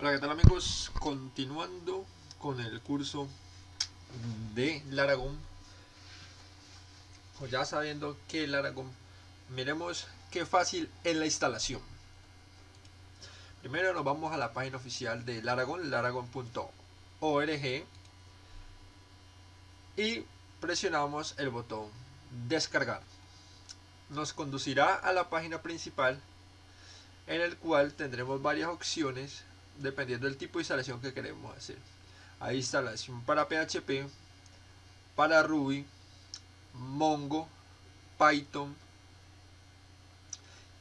Hola, ¿qué tal amigos? Continuando con el curso de Laragon. O ya sabiendo que Laragon, miremos qué fácil es la instalación. Primero nos vamos a la página oficial de Laragon, laragon.org y presionamos el botón descargar. Nos conducirá a la página principal en el cual tendremos varias opciones dependiendo del tipo de instalación que queremos hacer. Hay instalación para PHP, para Ruby, Mongo, Python.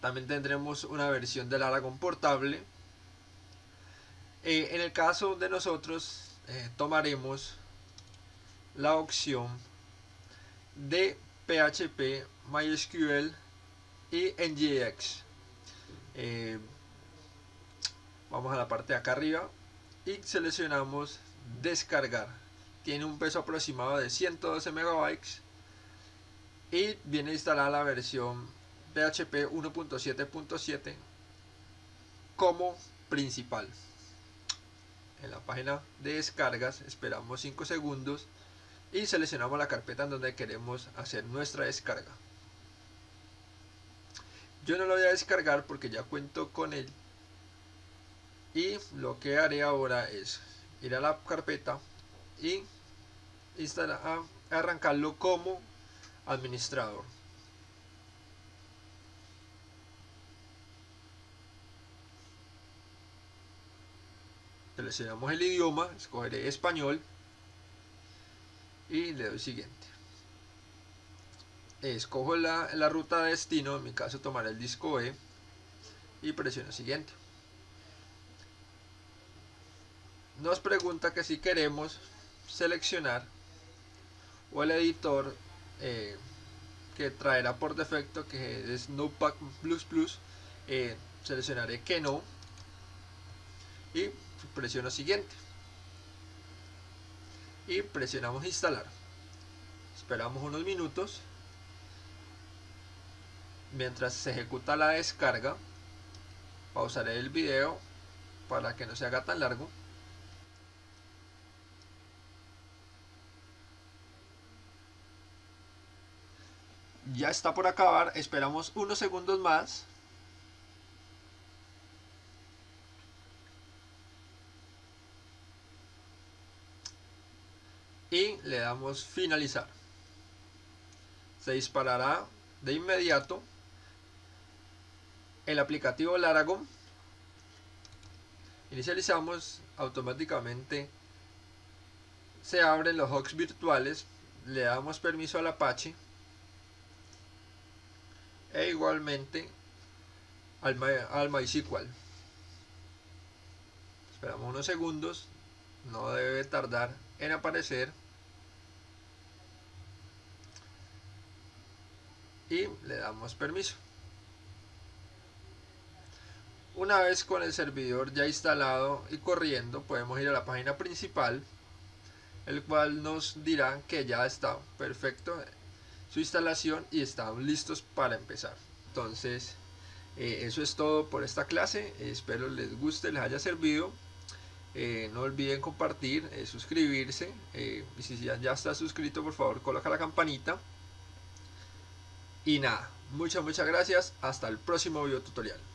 También tendremos una versión del Aragon portable. Eh, en el caso de nosotros, eh, tomaremos la opción de PHP, MySQL y NGX. Eh, vamos a la parte de acá arriba. Y seleccionamos descargar. Tiene un peso aproximado de 112 megabytes. Y viene instalada la versión PHP 1.7.7 como principal. En la página de descargas esperamos 5 segundos y seleccionamos la carpeta en donde queremos hacer nuestra descarga. Yo no lo voy a descargar porque ya cuento con él y lo que haré ahora es ir a la carpeta y arrancarlo como administrador. Seleccionamos el idioma escogeré español y le doy siguiente. Escojo la, la ruta de destino en mi caso tomaré el disco E y presiono siguiente nos pregunta que si queremos seleccionar o el editor eh, que traerá por defecto que es Notepad++, eh, seleccionaré que no y presiono siguiente. Y presionamos instalar. Esperamos unos minutos. Mientras se ejecuta la descarga pausaré el video para que no se haga tan largo ya está por acabar, esperamos unos segundos más. Y le damos finalizar. Se disparará de inmediato el aplicativo Laragon. Inicializamos automáticamente. Se abren los hosts virtuales. Le damos permiso al Apache e igualmente al, al MySQL. Esperamos unos segundos, no debe tardar en aparecer. Y le damos permiso. Una vez con el servidor ya instalado y corriendo, podemos ir a la página principal, el cual nos dirá que ya está perfecto su instalación y están listos para empezar. Entonces, eh, eso es todo por esta clase. espero les guste, les haya servido. Eh, no olviden compartir, eh, suscribirse. y si ya, ya está suscrito, por favor, coloca la campanita. Y nada, muchas, muchas gracias. Hasta el próximo video tutorial.